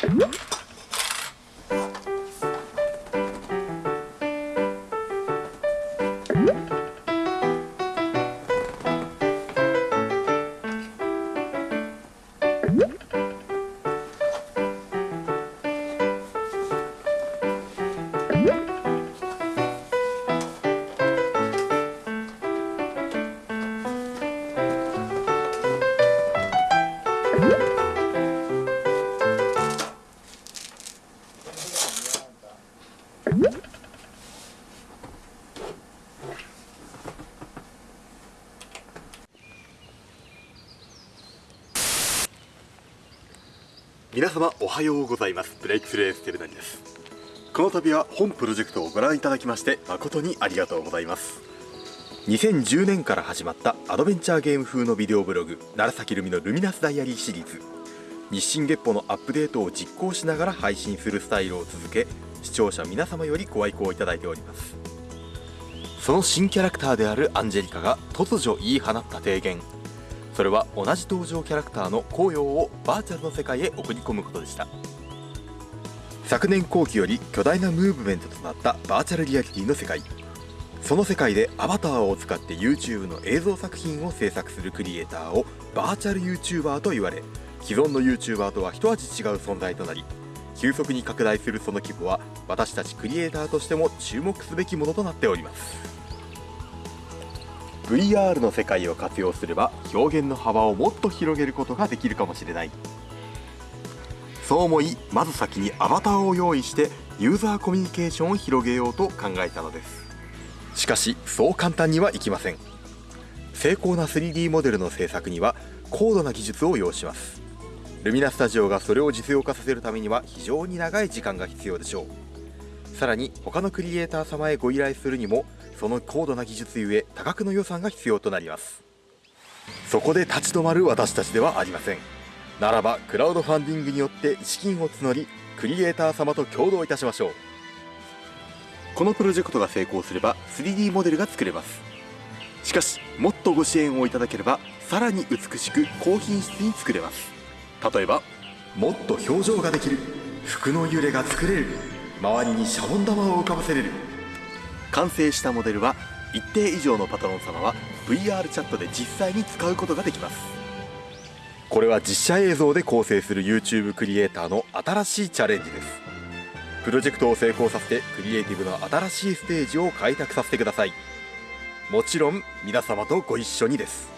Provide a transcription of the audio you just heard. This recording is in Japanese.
Thank you. 皆様おはようございます。ブレイクスレーステルナリです。この度は本プロジェクトをご覧いただきまして誠にありがとうございます。2010年から始まったアドベンチャーゲーム風のビデオブログ楢崎ルミのルミナスダイアリーシリーズ。日進月歩のアップデートを実行しながら配信するスタイルを続け視聴者皆様よりご愛顧いただいております。その新キャラクターであるアンジェリカが突如言い放った提言。それは同じ登場キャラクターの紅葉をバーチャルの世界へ送り込むことでした。昨年後期より巨大なムーブメントとなったバーチャルリアリティの世界。その世界でアバターを使って YouTube の映像作品を制作するクリエイターをバーチャル YouTuber と言われ既存の YouTuber とは一味違う存在となり急速に拡大するその規模は私たちクリエイターとしても注目すべきものとなっております。VR の世界を活用すれば表現の幅をもっと広げることができるかもしれない。そう思いまず先にアバターを用意してユーザーコミュニケーションを広げようと考えたのです。しかしそう簡単にはいきません。精巧な 3D モデルの制作には高度な技術を要します。ルミナスタジオがそれを実用化させるためには非常に長い時間が必要でしょう。さらに他のクリエイター様へご依頼するにもその高度な技術ゆえ多額の予算が必要となります。そこで立ち止まる私たちではありません。ならばクラウドファンディングによって資金を募りクリエイター様と共同いたしましょう。このプロジェクトが成功すれば 3D モデルが作れます。しかしもっとご支援をいただければさらに美しく高品質に作れます。例えばもっと表情ができる服の揺れが作れる周りにシャボン玉を浮かばせれる完成したモデルは一定以上のパトロン様は VR チャットで実際に使うことができます。これは実写映像で構成する YouTube クリエイターの新しいチャレンジです。プロジェクトを成功させてクリエイティブの新しいステージを開拓させてください。もちろん皆様とご一緒にです。